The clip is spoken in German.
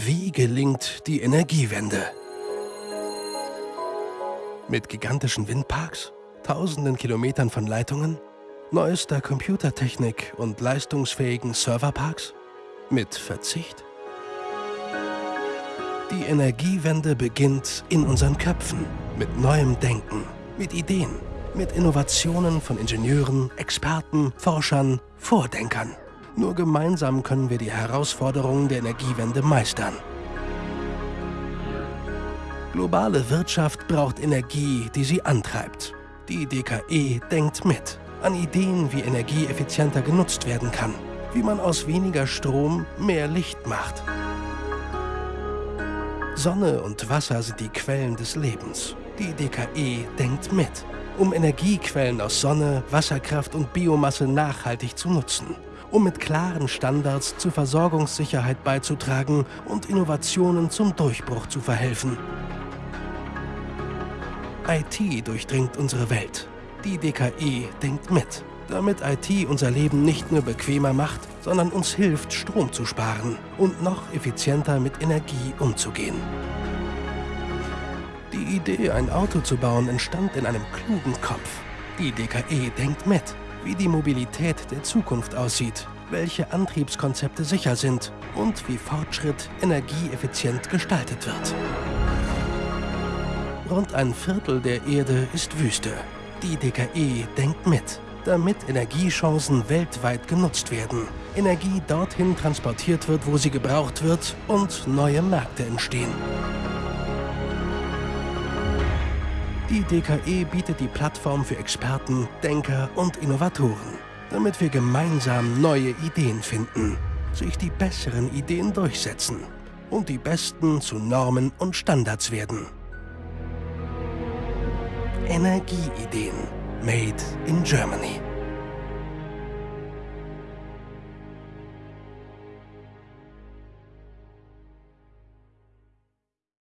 Wie gelingt die Energiewende? Mit gigantischen Windparks, tausenden Kilometern von Leitungen, neuester Computertechnik und leistungsfähigen Serverparks? Mit Verzicht? Die Energiewende beginnt in unseren Köpfen, mit neuem Denken, mit Ideen, mit Innovationen von Ingenieuren, Experten, Forschern, Vordenkern. Nur gemeinsam können wir die Herausforderungen der Energiewende meistern. Globale Wirtschaft braucht Energie, die sie antreibt. Die DKE denkt mit an Ideen, wie Energie effizienter genutzt werden kann, wie man aus weniger Strom mehr Licht macht. Sonne und Wasser sind die Quellen des Lebens. Die DKE denkt mit, um Energiequellen aus Sonne, Wasserkraft und Biomasse nachhaltig zu nutzen um mit klaren Standards zur Versorgungssicherheit beizutragen und Innovationen zum Durchbruch zu verhelfen. IT durchdringt unsere Welt. Die DKE denkt mit, damit IT unser Leben nicht nur bequemer macht, sondern uns hilft, Strom zu sparen und noch effizienter mit Energie umzugehen. Die Idee, ein Auto zu bauen, entstand in einem klugen Kopf. Die DKE denkt mit wie die Mobilität der Zukunft aussieht, welche Antriebskonzepte sicher sind und wie Fortschritt energieeffizient gestaltet wird. Rund ein Viertel der Erde ist Wüste. Die DKE denkt mit, damit Energiechancen weltweit genutzt werden, Energie dorthin transportiert wird, wo sie gebraucht wird und neue Märkte entstehen. Die DKE bietet die Plattform für Experten, Denker und Innovatoren, damit wir gemeinsam neue Ideen finden, sich die besseren Ideen durchsetzen und die besten zu Normen und Standards werden. Energieideen made in Germany.